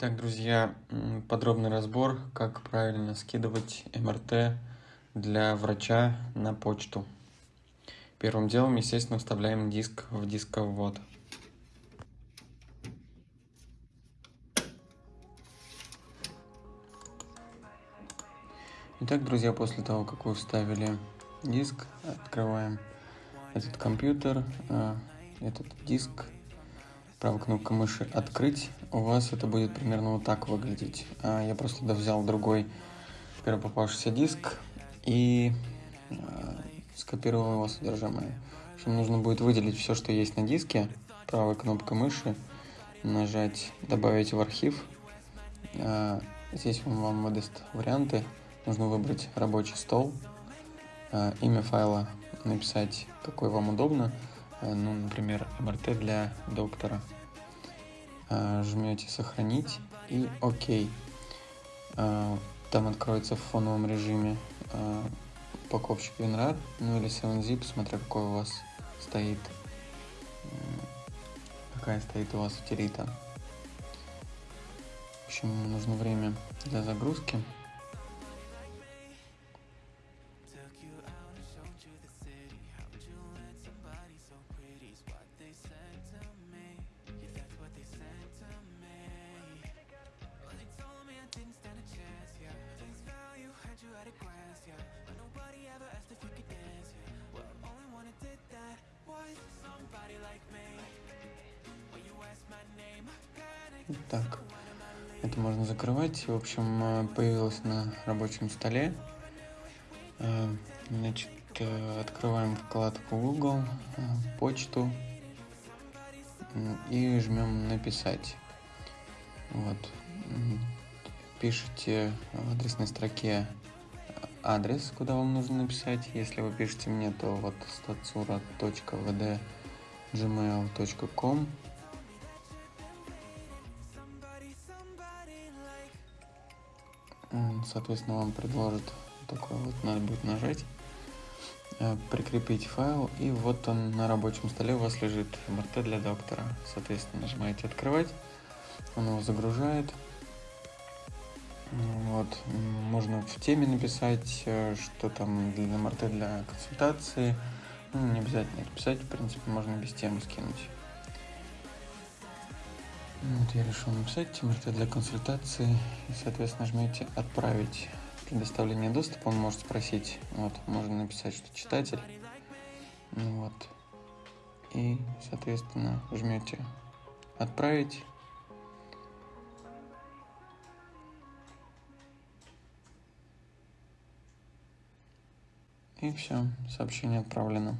Итак, друзья, подробный разбор, как правильно скидывать МРТ для врача на почту. Первым делом, естественно, вставляем диск в дисковод. Итак, друзья, после того, как вы вставили диск, открываем этот компьютер, а, этот диск, правой кнопкой мыши «Открыть», у вас это будет примерно вот так выглядеть. А, я просто взял другой первый попавшийся диск и а, скопировал его содержимое. В нужно будет выделить все, что есть на диске, правой кнопкой мыши, нажать «Добавить в архив». Здесь он вам выдаст варианты. Нужно выбрать рабочий стол, имя файла написать, какой вам удобно. Ну, например, МРТ для доктора. Э, жмете «Сохранить» и «Ок». Э, там откроется в фоновом режиме упаковщик WinRAR, ну или 7-zip, смотря какой у вас стоит, какая стоит у вас утилита. В общем, нужно время для загрузки. Так, это можно закрывать. В общем, э, появилось на рабочем столе. Э, значит, э, открываем вкладку Google, почту и жмем «Написать». Вот. Пишите в адресной строке адрес, куда вам нужно написать. Если вы пишете мне, то вот statsura.vd.gmail.com соответственно, вам предложит такой вот, надо будет нажать, э, прикрепить файл, и вот он на рабочем столе у вас лежит МРТ для доктора. Соответственно, нажимаете «Открывать», он его загружает. Вот, можно в теме написать, э, что там для МРТ для консультации. Ну, не обязательно писать, в принципе, можно без темы скинуть. Вот я решил написать МРТ для консультации и, соответственно, жмете «Отправить». Предоставление доступа он может спросить. Вот, можно написать, что читатель. Ну вот. И, соответственно, жмете «Отправить». И все, сообщение отправлено.